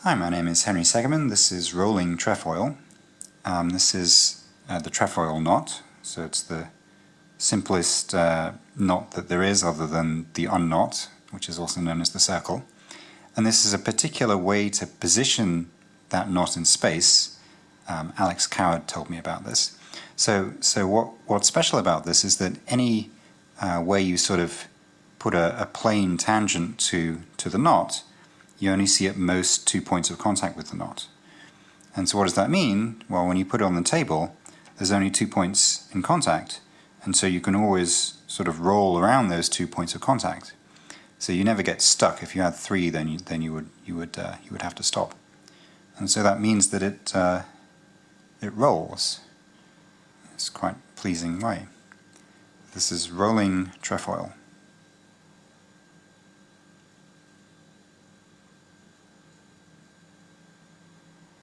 Hi, my name is Henry Segerman. This is rolling trefoil. Um, this is uh, the trefoil knot, so it's the simplest uh, knot that there is other than the unknot, which is also known as the circle. And this is a particular way to position that knot in space. Um, Alex Coward told me about this. So, so what, what's special about this is that any uh, way you sort of put a, a plane tangent to, to the knot, you only see at most two points of contact with the knot. And so what does that mean? Well, when you put it on the table, there's only two points in contact, and so you can always sort of roll around those two points of contact. So you never get stuck. If you had three, then you, then you would you would uh, you would have to stop. And so that means that it uh, it rolls. It's quite pleasing way. This is rolling trefoil.